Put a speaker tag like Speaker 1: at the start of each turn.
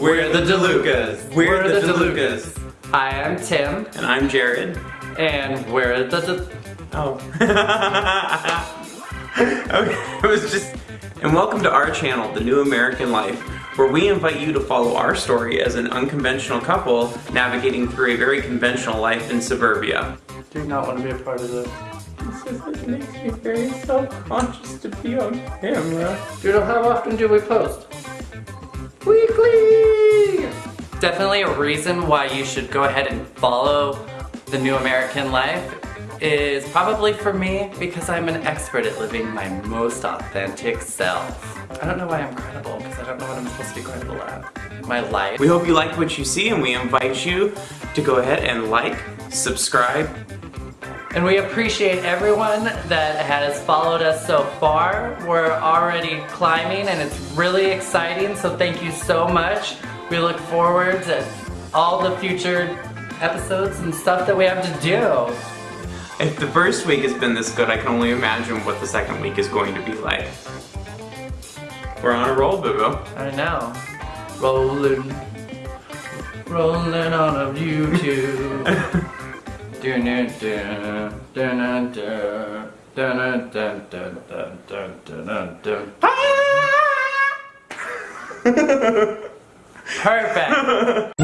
Speaker 1: We're the DeLucas. We're, the, DeLucas.
Speaker 2: I am Tim,
Speaker 1: And I'm Jared.
Speaker 2: and we're the De-
Speaker 1: Oh. okay, it was just. And welcome to our channel, The New American Life, where we invite you to follow our story as an unconventional couple navigating through a very conventional life in suburbia.
Speaker 2: Do not want to be a part of this.
Speaker 1: This is, it makes me very self-conscious to be on camera.
Speaker 2: Doodle, how often do we post? Weekly! Definitely a reason why you should go ahead and follow the New American Life is probably for me because I'm an expert at living my most authentic self. I don't know why I'm credible because I don't know what I'm supposed to be credible at. My life.
Speaker 1: We hope you like what you see and we invite you to go ahead and like, subscribe,
Speaker 2: And we appreciate everyone that has followed us so far. We're already climbing and it's really exciting, so thank you so much. We look forward to all the future episodes and stuff that we have to do.
Speaker 1: If the first week has been this good, I can only imagine what the second week is going to be like. We're on a roll, boo boo.
Speaker 2: I know. Rolling, rolling on a YouTube. Dun dun dun dun dun dun dun dun dun dun dun dun dun. Perfect.